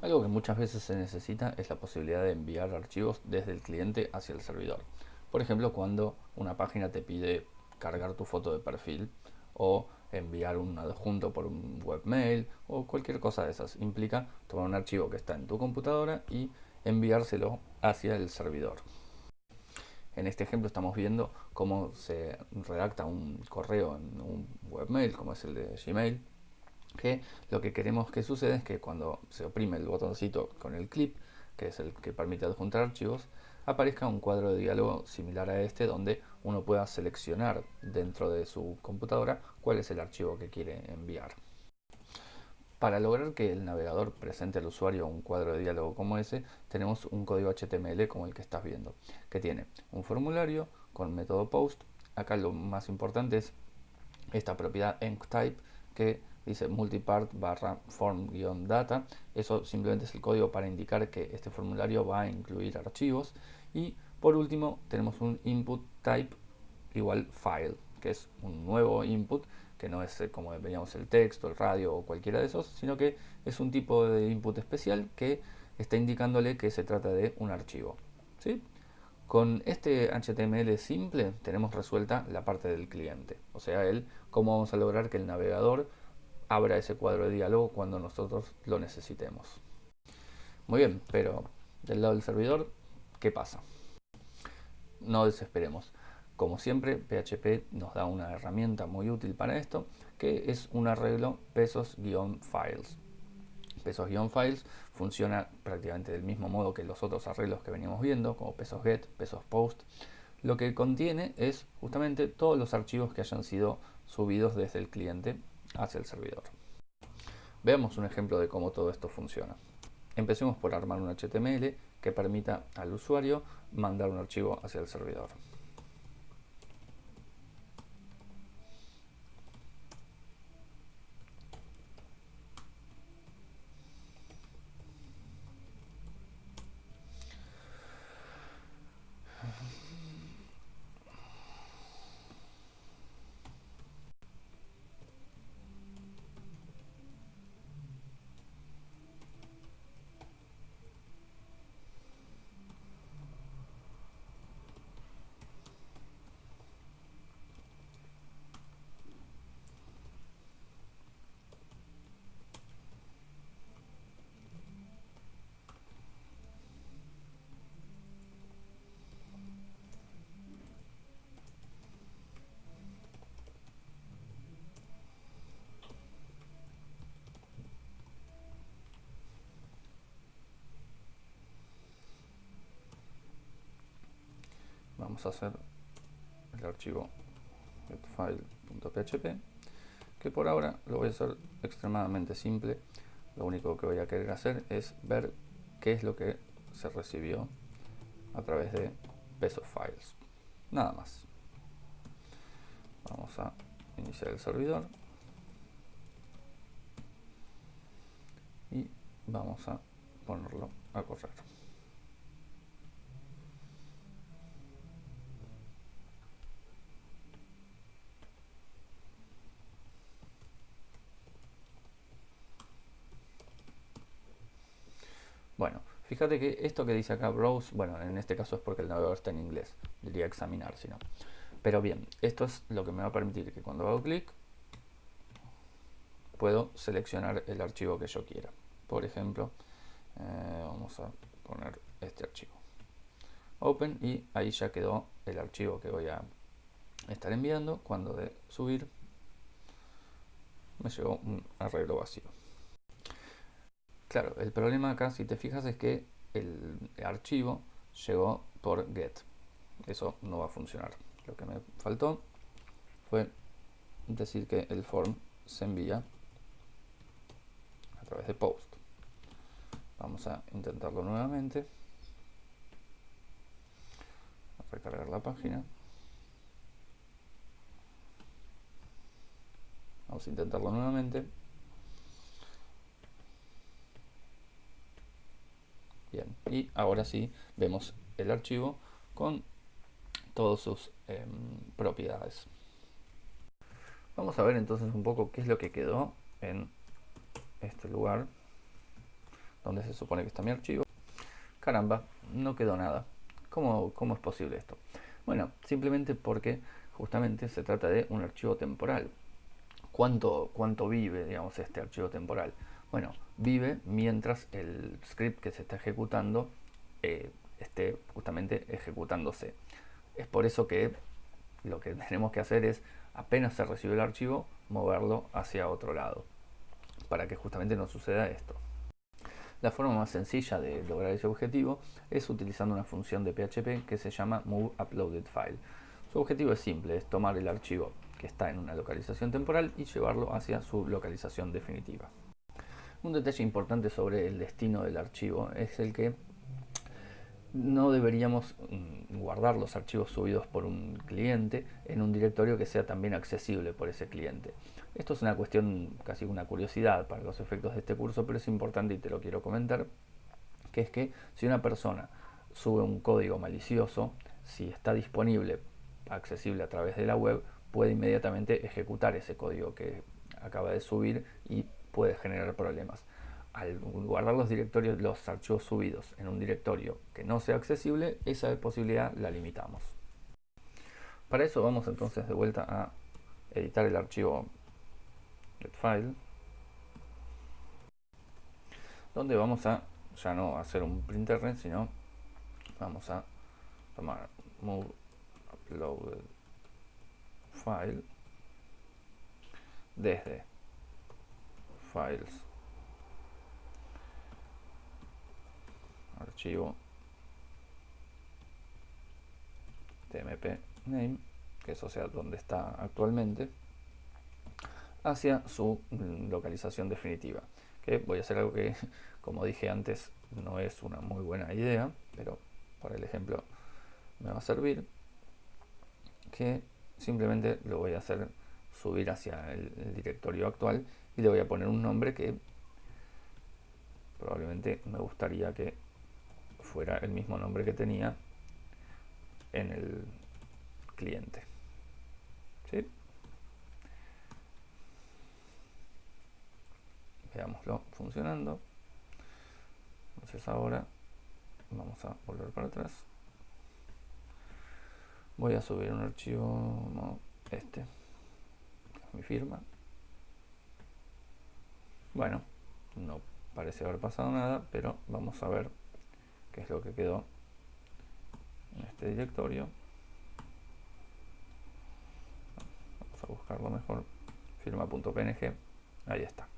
Algo que muchas veces se necesita es la posibilidad de enviar archivos desde el cliente hacia el servidor. Por ejemplo, cuando una página te pide cargar tu foto de perfil o enviar un adjunto por un webmail o cualquier cosa de esas. Implica tomar un archivo que está en tu computadora y enviárselo hacia el servidor. En este ejemplo estamos viendo cómo se redacta un correo en un webmail, como es el de Gmail, que lo que queremos que suceda es que cuando se oprime el botoncito con el clip, que es el que permite adjuntar archivos, aparezca un cuadro de diálogo similar a este donde uno pueda seleccionar dentro de su computadora cuál es el archivo que quiere enviar. Para lograr que el navegador presente al usuario un cuadro de diálogo como ese, tenemos un código HTML como el que estás viendo, que tiene un formulario con método post. Acá lo más importante es esta propiedad enctype que dice multipart barra form-data. Eso simplemente es el código para indicar que este formulario va a incluir archivos y por último tenemos un input type igual file, que es un nuevo input que no es eh, como veíamos el texto, el radio o cualquiera de esos, sino que es un tipo de input especial que está indicándole que se trata de un archivo. ¿sí? Con este HTML simple tenemos resuelta la parte del cliente, o sea, el cómo vamos a lograr que el navegador abra ese cuadro de diálogo cuando nosotros lo necesitemos. Muy bien, pero del lado del servidor ¿Qué pasa? No desesperemos. Como siempre, PHP nos da una herramienta muy útil para esto, que es un arreglo pesos-files. Pesos-files funciona prácticamente del mismo modo que los otros arreglos que veníamos viendo, como pesos get, pesos post. Lo que contiene es justamente todos los archivos que hayan sido subidos desde el cliente hacia el servidor. Veamos un ejemplo de cómo todo esto funciona. Empecemos por armar un HTML que permita al usuario mandar un archivo hacia el servidor. Vamos a hacer el archivo getfile.php que por ahora lo voy a hacer extremadamente simple. Lo único que voy a querer hacer es ver qué es lo que se recibió a través de pesos files. Nada más. Vamos a iniciar el servidor. Y vamos a ponerlo a correr Bueno, fíjate que esto que dice acá browse, bueno, en este caso es porque el navegador está en inglés, diría examinar, si no. Pero bien, esto es lo que me va a permitir que cuando hago clic puedo seleccionar el archivo que yo quiera. Por ejemplo, eh, vamos a poner este archivo. Open y ahí ya quedó el archivo que voy a estar enviando. Cuando de subir me llegó un arreglo vacío. Claro, el problema acá, si te fijas, es que el archivo llegó por get. Eso no va a funcionar. Lo que me faltó fue decir que el form se envía a través de post. Vamos a intentarlo nuevamente. A recargar la página. Vamos a intentarlo nuevamente. Bien, y ahora sí vemos el archivo con todas sus em, propiedades. Vamos a ver entonces un poco qué es lo que quedó en este lugar donde se supone que está mi archivo. Caramba, no quedó nada. ¿Cómo, cómo es posible esto? Bueno, simplemente porque justamente se trata de un archivo temporal. ¿Cuánto, cuánto vive, digamos, este archivo temporal? Bueno, vive mientras el script que se está ejecutando eh, esté justamente ejecutándose. Es por eso que lo que tenemos que hacer es, apenas se recibe el archivo, moverlo hacia otro lado, para que justamente no suceda esto. La forma más sencilla de lograr ese objetivo es utilizando una función de PHP que se llama moveUploadedFile. Su objetivo es simple, es tomar el archivo que está en una localización temporal y llevarlo hacia su localización definitiva. Un detalle importante sobre el destino del archivo es el que no deberíamos mm, guardar los archivos subidos por un cliente en un directorio que sea también accesible por ese cliente. Esto es una cuestión, casi una curiosidad para los efectos de este curso, pero es importante y te lo quiero comentar, que es que si una persona sube un código malicioso, si está disponible, accesible a través de la web, puede inmediatamente ejecutar ese código que acaba de subir y puede generar problemas al guardar los directorios, los archivos subidos en un directorio que no sea accesible, esa posibilidad la limitamos. Para eso vamos entonces de vuelta a editar el archivo getFile, donde vamos a ya no hacer un printer, sino vamos a tomar move uploaded file desde files archivo tmp name, que eso sea donde está actualmente, hacia su mm, localización definitiva. Que voy a hacer algo que, como dije antes, no es una muy buena idea, pero para el ejemplo me va a servir. Que simplemente lo voy a hacer subir hacia el directorio actual y le voy a poner un nombre que probablemente me gustaría que fuera el mismo nombre que tenía en el cliente. Veámoslo funcionando. Entonces ahora vamos a volver para atrás. Voy a subir un archivo, este, mi firma. Bueno, no parece haber pasado nada, pero vamos a ver que es lo que quedó en este directorio. Vamos a buscarlo mejor. Firma.png ahí está